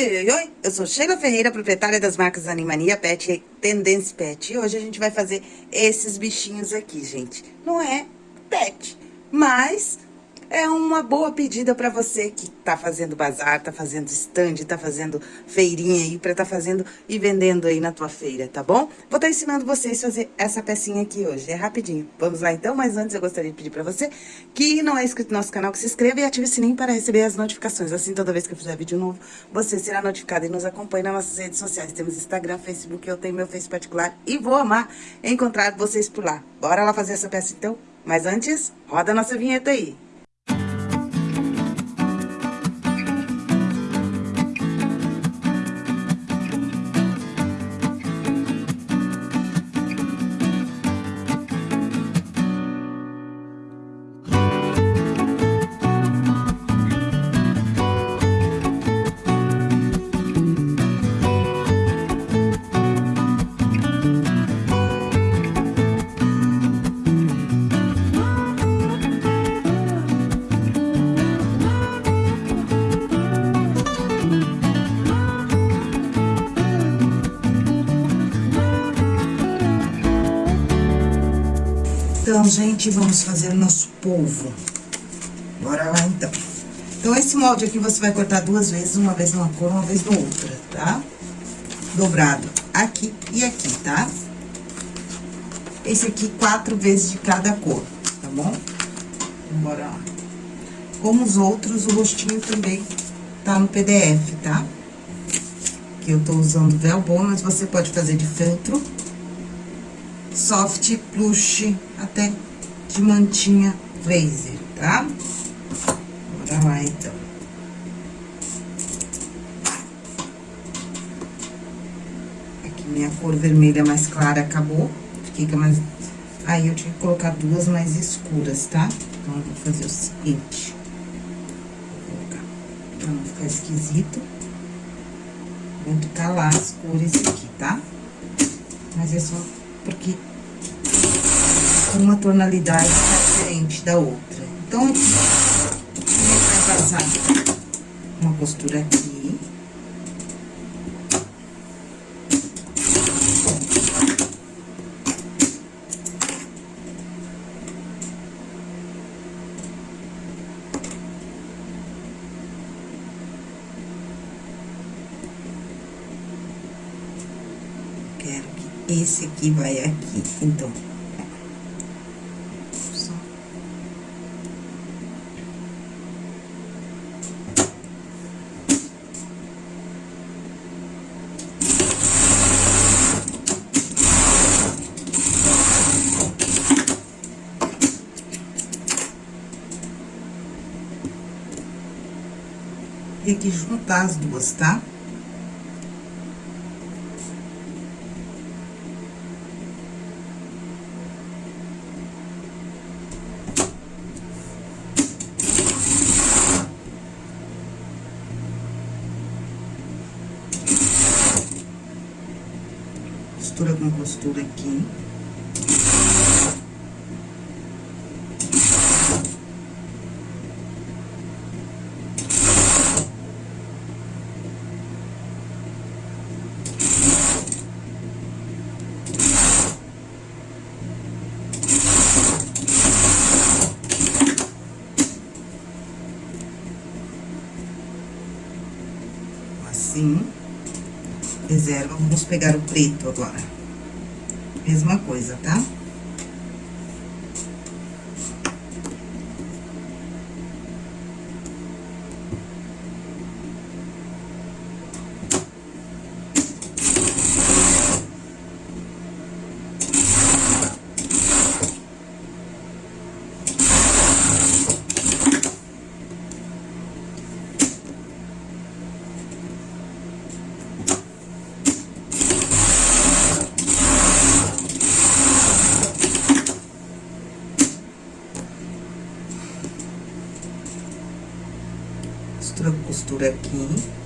Oi, oi, oi, eu sou Sheila Ferreira, proprietária das marcas Animania Pet e Tendência Pet. E hoje a gente vai fazer esses bichinhos aqui, gente. Não é pet, mas é uma boa pedida para você que tá fazendo bazar, tá fazendo stand, tá fazendo feirinha aí, pra tá fazendo e vendendo aí na tua feira, tá bom? Vou estar tá ensinando vocês a fazer essa pecinha aqui hoje, é rapidinho. Vamos lá então, mas antes eu gostaria de pedir pra você que não é inscrito no nosso canal, que se inscreva e ative o sininho para receber as notificações. Assim, toda vez que eu fizer vídeo novo, você será notificado e nos acompanhe nas nossas redes sociais. Temos Instagram, Facebook, eu tenho meu Face particular e vou amar encontrar vocês por lá. Bora lá fazer essa peça então? Mas antes, roda a nossa vinheta aí. Então, gente, vamos fazer o nosso polvo. Bora lá, então. Então, esse molde aqui você vai cortar duas vezes, uma vez numa cor, uma vez na outra, tá? Dobrado aqui e aqui, tá? Esse aqui, quatro vezes de cada cor, tá bom? Então, bora lá. Como os outros, o rostinho também tá no PDF, tá? Que eu tô usando Velbon, mas você pode fazer de feltro soft plush até de mantinha laser, tá? Bora lá, então. Aqui minha cor vermelha mais clara acabou, fica mais... Aí, eu tinha que colocar duas mais escuras, tá? Então, eu vou fazer o seguinte. Vou colocar, pra não ficar esquisito. Vou calar as cores aqui, tá? Mas é só porque uma tonalidade diferente da outra. Então, a gente vai passar uma costura aqui. Quero que esse aqui vai aqui, então... Tem que juntar as duas, tá? Costura aqui. assim. Reserva, vamos pegar o preto agora. Mesma coisa, tá? Costura aqui.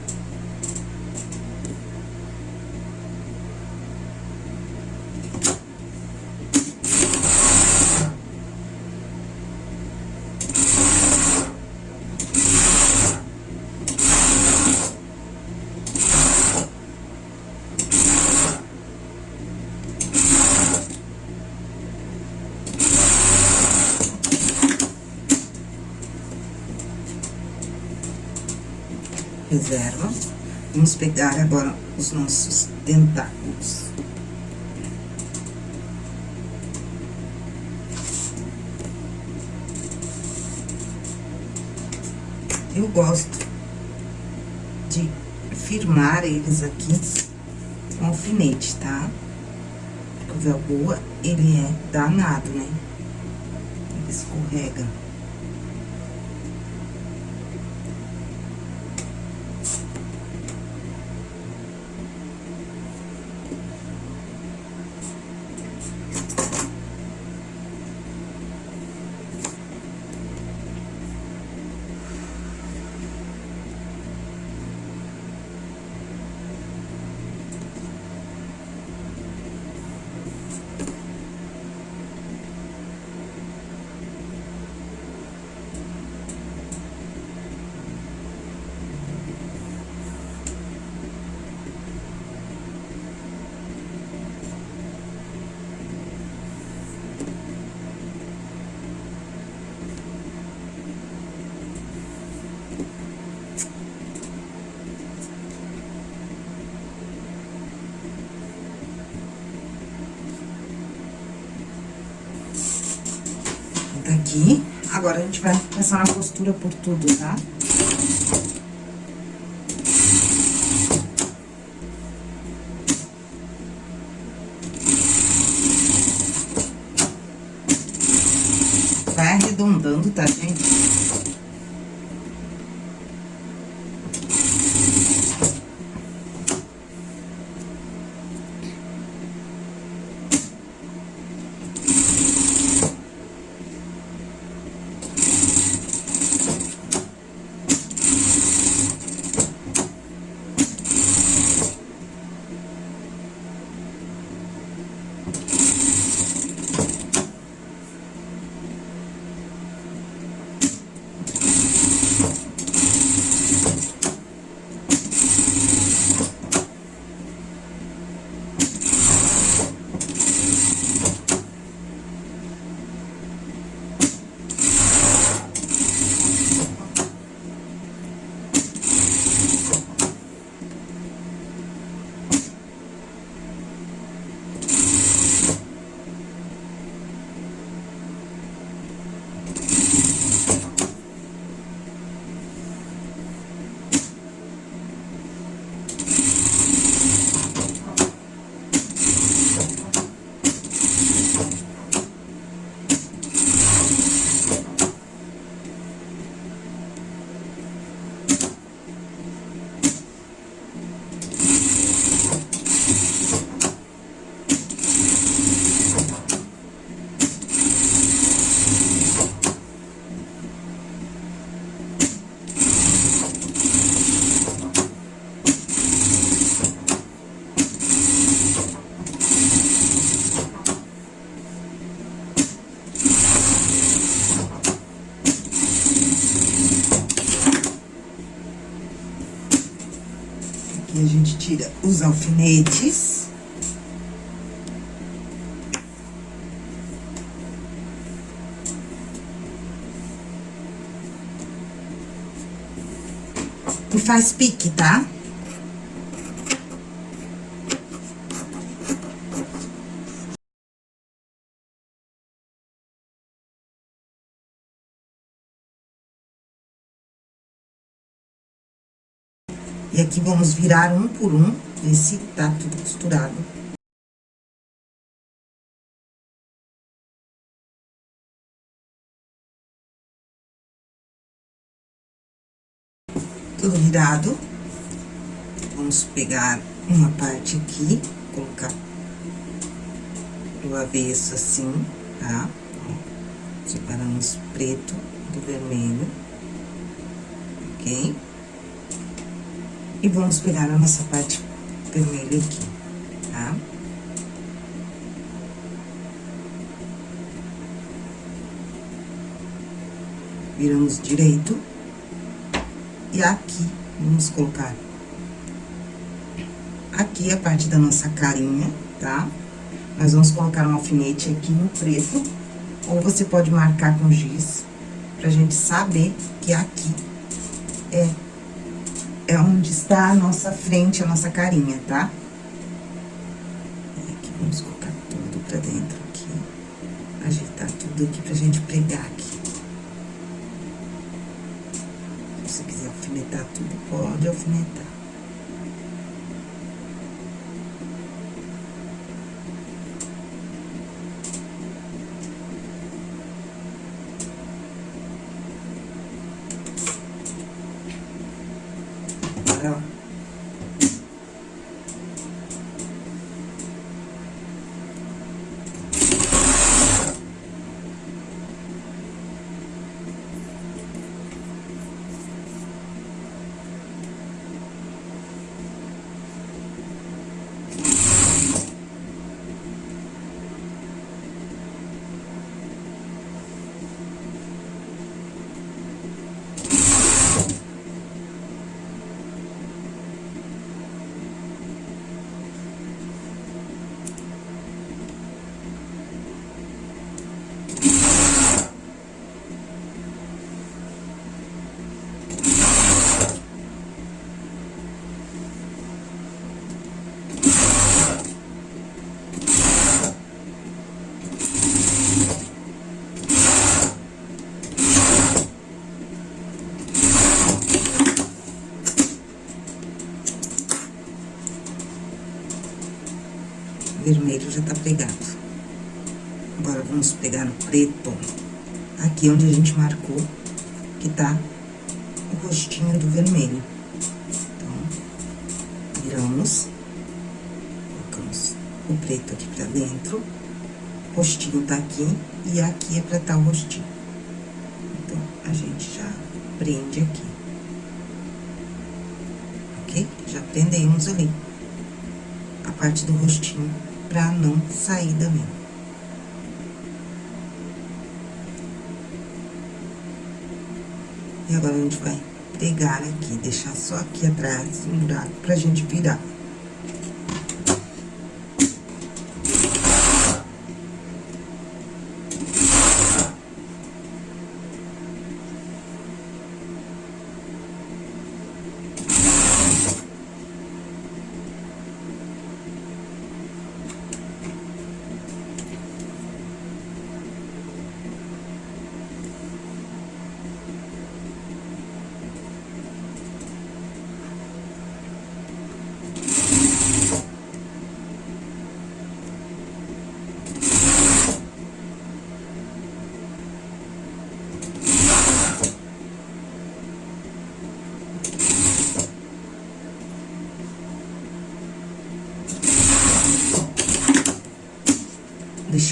Reserva. Vamos pegar agora os nossos tentáculos. Eu gosto de firmar eles aqui com alfinete, tá? Porque o velboa, ele é danado, né? Ele escorrega. Aqui. Agora, a gente vai começar na costura por tudo, tá? Os alfinetes. E faz pique, tá? E aqui vamos virar um por um, ver se tá tudo costurado. Tudo virado. Vamos pegar uma parte aqui, colocar do avesso assim, tá? Separamos preto do vermelho, ok? E vamos pegar a nossa parte vermelha aqui, tá? Viramos direito. E aqui, vamos colocar aqui a parte da nossa carinha, tá? Nós vamos colocar um alfinete aqui no preto, ou você pode marcar com giz, pra gente saber que aqui é é onde está a nossa frente, a nossa carinha, tá? Aqui, vamos colocar tudo pra dentro aqui. Ajeitar tudo aqui pra gente pregar aqui. Se você quiser alfinetar tudo, pode alfinetar. Vermelho já tá pegado. Agora, vamos pegar no preto, aqui onde a gente marcou, que tá o rostinho do vermelho. Então, viramos, colocamos o preto aqui pra dentro, o rostinho tá aqui, e aqui é pra tá o rostinho. Então, a gente já prende aqui. Ok? Já prendemos ali a parte do rostinho pra não sair da minha. E agora, a gente vai pegar aqui, deixar só aqui atrás um buraco pra gente virar.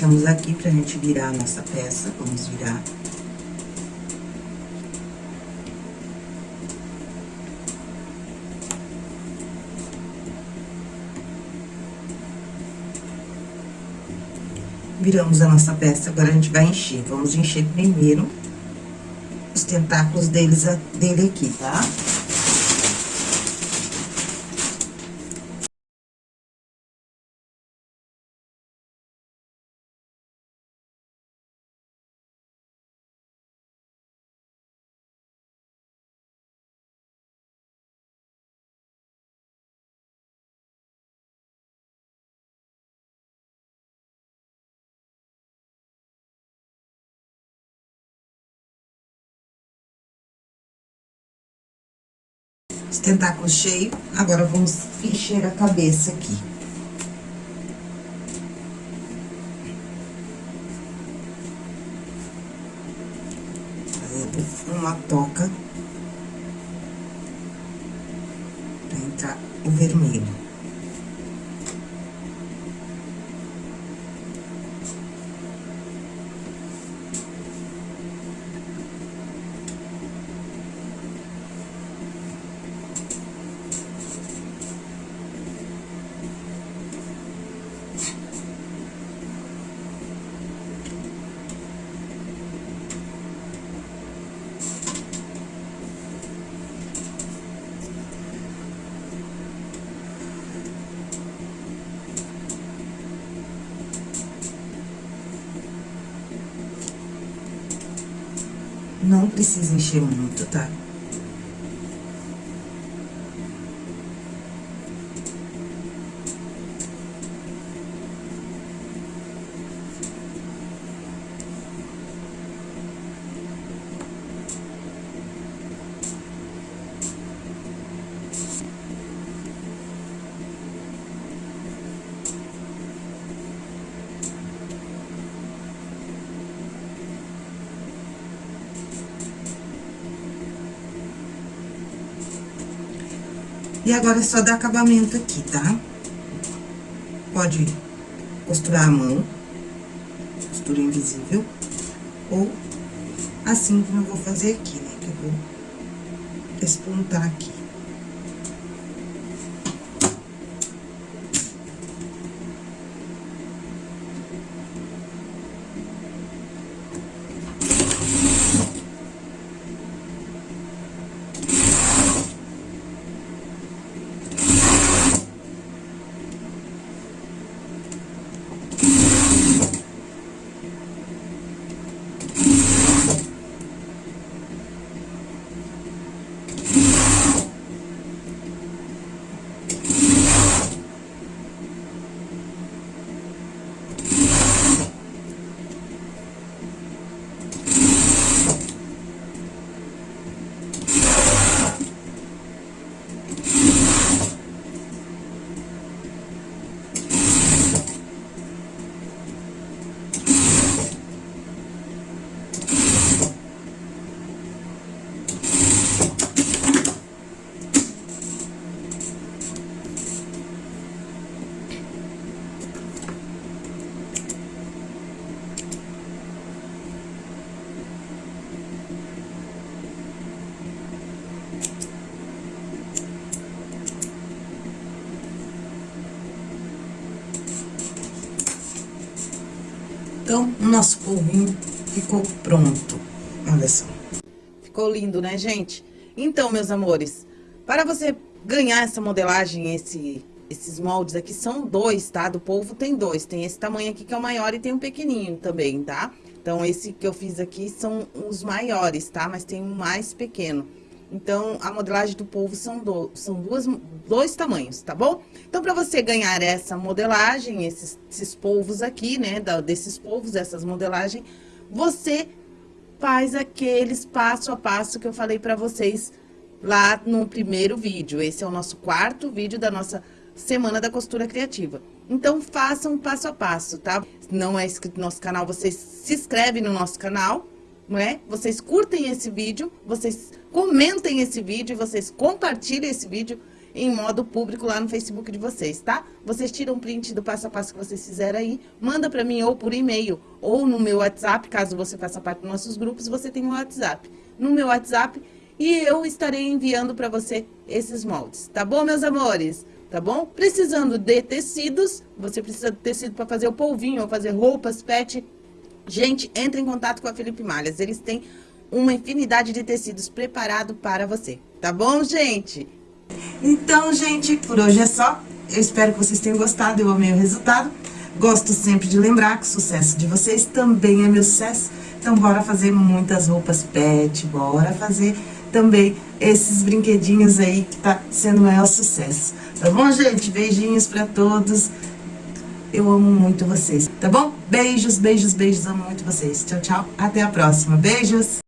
Deixamos aqui pra gente virar a nossa peça, vamos virar. Viramos a nossa peça, agora a gente vai encher. Vamos encher primeiro os tentáculos deles, dele aqui, tá? Tá? Os tentáculos cheios, agora vamos encher a cabeça aqui. Fazendo uma toca pra entrar o vermelho. Não precisa encher muito, tá? E agora é só dar acabamento aqui, tá? Pode costurar a mão, costura invisível, ou assim como eu vou fazer aqui, né? Que eu vou espontar aqui. Então, o nosso polvinho ficou pronto. Olha só. Ficou lindo, né, gente? Então, meus amores, para você ganhar essa modelagem, esse, esses moldes aqui, são dois, tá? Do polvo tem dois. Tem esse tamanho aqui que é o maior e tem um pequenininho também, tá? Então, esse que eu fiz aqui são os maiores, tá? Mas tem um mais pequeno. Então, a modelagem do polvo são, do, são duas, dois tamanhos, tá bom? Então, para você ganhar essa modelagem, esses, esses polvos aqui, né, da, desses polvos, essas modelagens, você faz aqueles passo a passo que eu falei para vocês lá no primeiro vídeo. Esse é o nosso quarto vídeo da nossa Semana da Costura Criativa. Então, façam passo a passo, tá? Não é inscrito no nosso canal, vocês se inscrevem no nosso canal, não é? Vocês curtem esse vídeo, vocês comentem esse vídeo, vocês compartilhem esse vídeo em modo público lá no Facebook de vocês, tá? Vocês tiram print do passo a passo que vocês fizeram aí, manda pra mim ou por e-mail ou no meu WhatsApp, caso você faça parte dos nossos grupos, você tem um WhatsApp. No meu WhatsApp e eu estarei enviando pra você esses moldes, tá bom, meus amores? Tá bom? Precisando de tecidos, você precisa de tecido para fazer o polvinho ou fazer roupas, pet, Gente, entre em contato com a Felipe Malhas. Eles têm uma infinidade de tecidos preparado para você. Tá bom, gente? Então, gente, por hoje é só. Eu espero que vocês tenham gostado. Eu amei o resultado. Gosto sempre de lembrar que o sucesso de vocês também é meu sucesso. Então, bora fazer muitas roupas pet. Bora fazer também esses brinquedinhos aí que tá sendo o maior sucesso. Tá bom, gente? Beijinhos pra todos. Eu amo muito vocês, tá bom? Beijos, beijos, beijos, amo muito vocês. Tchau, tchau. Até a próxima. Beijos!